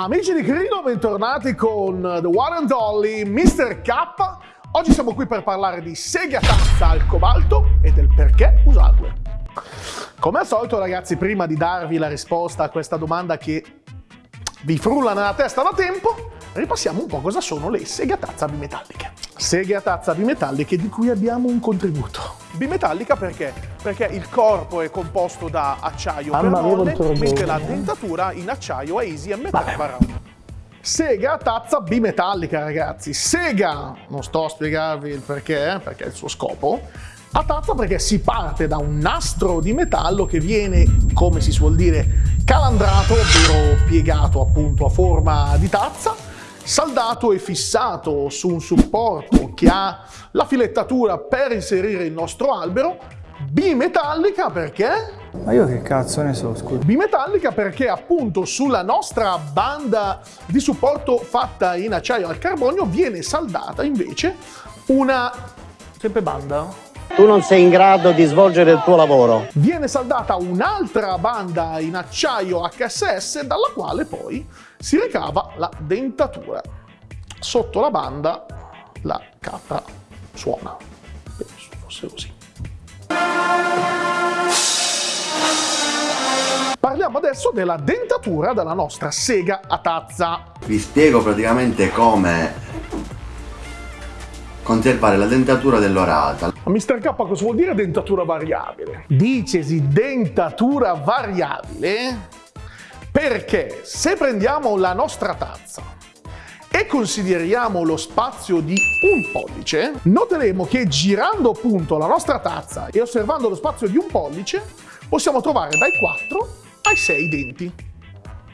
Amici di Crino, bentornati con The One and Only Mr. K. Oggi siamo qui per parlare di seghe a tazza al cobalto e del perché usarle. Come al solito ragazzi, prima di darvi la risposta a questa domanda che vi frulla nella testa da tempo, ripassiamo un po' cosa sono le seghe a tazza bimetalliche. Seghe a tazza bimetalliche di cui abbiamo un contributo. Bimetallica perché? Perché il corpo è composto da acciaio per molle, mentre la dentatura in acciaio è easy e metallo Sega tazza bimetallica, ragazzi. Sega, non sto a spiegarvi il perché, perché è il suo scopo, a tazza perché si parte da un nastro di metallo che viene, come si suol dire, calandrato, ovvero piegato appunto a forma di tazza, saldato e fissato su un supporto che ha la filettatura per inserire il nostro albero, bimetallica perché? Ma io che cazzo ne so, scusa. Bimetallica perché appunto sulla nostra banda di supporto fatta in acciaio al carbonio viene saldata invece una... sempre banda? Tu non sei in grado di svolgere il tuo lavoro. Viene saldata un'altra banda in acciaio HSS dalla quale poi si ricava la dentatura. Sotto la banda la capra suona. Penso fosse così. Parliamo adesso della dentatura della nostra sega a tazza. Vi spiego praticamente come conservare la dentatura dell'orata. Mr. K cosa vuol dire dentatura variabile? Dicesi dentatura variabile perché se prendiamo la nostra tazza e consideriamo lo spazio di un pollice, noteremo che girando appunto la nostra tazza e osservando lo spazio di un pollice, possiamo trovare dai 4 ai 6 denti.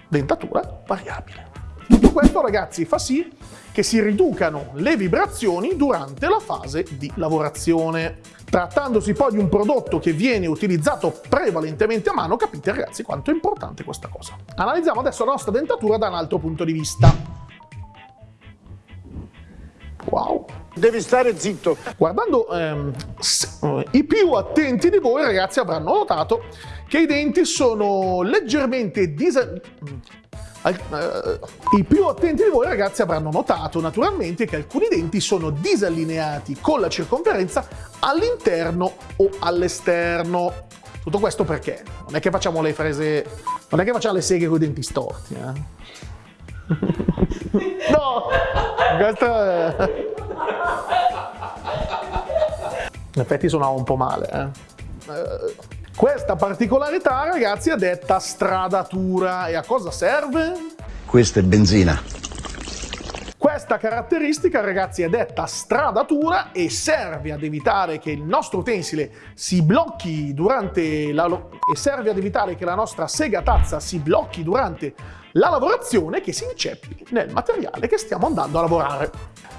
Dentatura variabile. Tutto questo ragazzi fa sì che si riducano le vibrazioni durante la fase di lavorazione. Trattandosi poi di un prodotto che viene utilizzato prevalentemente a mano, capite ragazzi quanto è importante questa cosa. Analizziamo adesso la nostra dentatura da un altro punto di vista. Wow! Devi stare zitto. Guardando ehm, i più attenti di voi ragazzi avranno notato che i denti sono leggermente eh, I più attenti di voi ragazzi avranno notato naturalmente che alcuni denti sono disallineati con la circonferenza all'interno o all'esterno. Tutto questo perché? Non è che facciamo le frese, non è che facciamo le seghe con i denti storti, eh? no! Questo è... In effetti suonava un po' male, eh? Questa particolarità, ragazzi, è detta stradatura. E a cosa serve? Questa è benzina. Questa caratteristica, ragazzi, è detta stradatura e serve ad evitare che il nostro utensile si blocchi durante la... e serve ad evitare che la nostra sega tazza si blocchi durante la lavorazione che si inceppi nel materiale che stiamo andando a lavorare.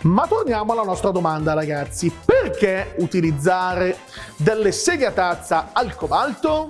Ma torniamo alla nostra domanda ragazzi, perché utilizzare delle seghe a tazza al cobalto?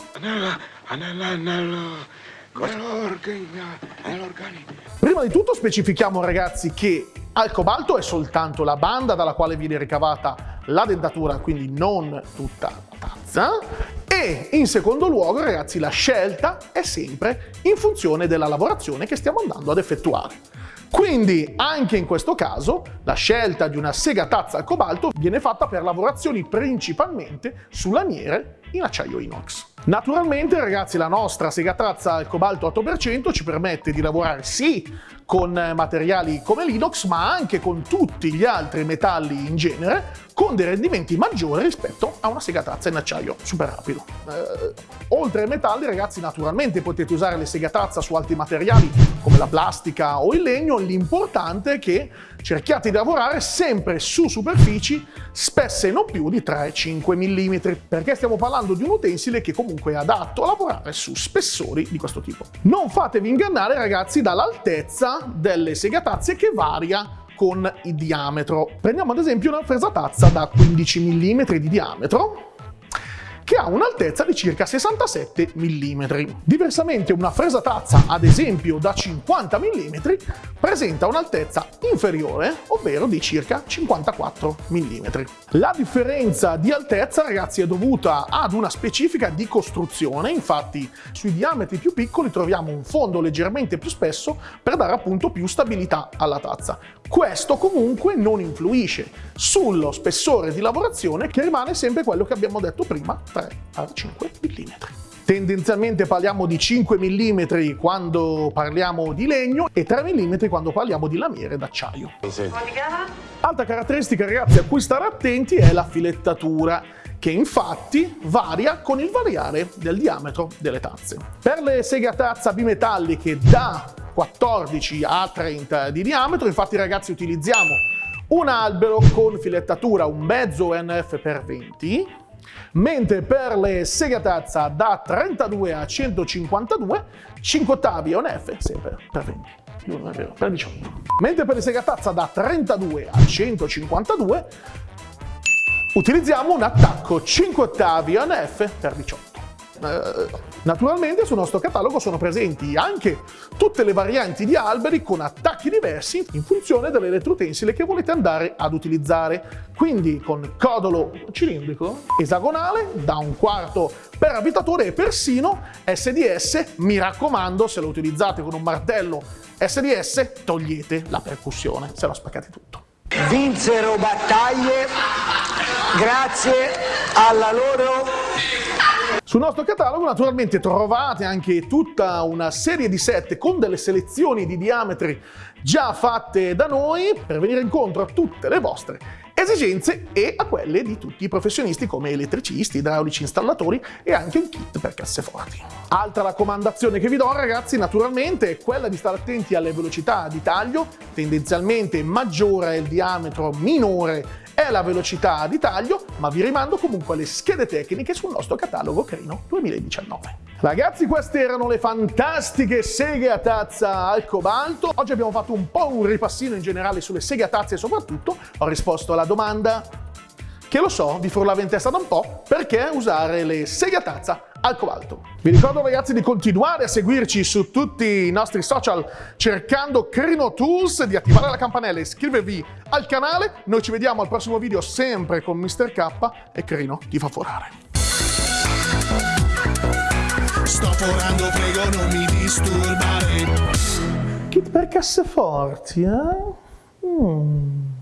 Prima di tutto specifichiamo ragazzi che al cobalto è soltanto la banda dalla quale viene ricavata la dentatura, quindi non tutta la tazza, e in secondo luogo, ragazzi, la scelta è sempre in funzione della lavorazione che stiamo andando ad effettuare. Quindi, anche in questo caso, la scelta di una sega tazza al cobalto viene fatta per lavorazioni principalmente su lamiere in acciaio inox. Naturalmente, ragazzi, la nostra sega tazza al cobalto 8% ci permette di lavorare sì con materiali come l'inox, ma anche con tutti gli altri metalli in genere, con dei rendimenti maggiori rispetto a una segatazza in acciaio super rapido. Eh, oltre ai metalli, ragazzi, naturalmente potete usare le segatazza su altri materiali come la plastica o il legno, l'importante è che cerchiate di lavorare sempre su superfici spesse non più di 3-5 mm, perché stiamo parlando di un utensile che comunque è adatto a lavorare su spessori di questo tipo. Non fatevi ingannare, ragazzi, dall'altezza delle segatazze che varia con il diametro. Prendiamo ad esempio una fresa tazza da 15 mm di diametro che ha un'altezza di circa 67 mm. Diversamente una fresa tazza, ad esempio da 50 mm, presenta un'altezza inferiore, ovvero di circa 54 mm. La differenza di altezza, ragazzi, è dovuta ad una specifica di costruzione, infatti sui diametri più piccoli troviamo un fondo leggermente più spesso per dare appunto più stabilità alla tazza. Questo comunque non influisce sullo spessore di lavorazione che rimane sempre quello che abbiamo detto prima, 3 a 5 mm. Tendenzialmente parliamo di 5 mm quando parliamo di legno e 3 mm quando parliamo di lamiere d'acciaio. Altra caratteristica ragazzi a cui stare attenti è la filettatura che infatti varia con il variare del diametro delle tazze. Per le seghe a tazza bimetalliche da 14 a 30 di diametro, infatti ragazzi utilizziamo un albero con filettatura un mezzo NF per 20, mentre per le seghe a tazza da 32 a 152, 5 ottavi ONF sempre per 20. Non è vero, per 18. Mentre per le seghe a tazza da 32 a 152 utilizziamo un attacco 5 ottavi ONF per 18. Eh, naturalmente sul nostro catalogo sono presenti anche tutte le varianti di alberi con attacchi diversi in funzione dell'elettrotensile che volete andare ad utilizzare. Quindi con codolo cilindrico, esagonale, da un quarto per abitatore e persino SDS, mi raccomando se lo utilizzate con un martello SDS togliete la percussione, se lo spaccate tutto. Vinsero battaglie grazie alla loro sul nostro catalogo naturalmente trovate anche tutta una serie di set con delle selezioni di diametri già fatte da noi per venire incontro a tutte le vostre esigenze e a quelle di tutti i professionisti come elettricisti, idraulici, installatori e anche un kit per casseforti. Altra raccomandazione che vi do ragazzi naturalmente è quella di stare attenti alle velocità di taglio, tendenzialmente maggiore è il diametro, minore è la velocità di taglio, ma vi rimando comunque alle schede tecniche sul nostro catalogo Crino 2019. Ragazzi, queste erano le fantastiche seghe a tazza al cobalto. Oggi abbiamo fatto un po' un ripassino in generale sulle seghe a tazza e soprattutto ho risposto alla domanda che lo so, vi frullava in testa da un po', perché usare le seghe a tazza al cobalto. Vi ricordo ragazzi di continuare a seguirci su tutti i nostri social cercando Crino Tools, di attivare la campanella e iscrivervi al canale. Noi ci vediamo al prossimo video sempre con Mr. K e Crino ti fa forare. Sto forando, prego non mi disturbare. Kit per casseforti, eh? Mm.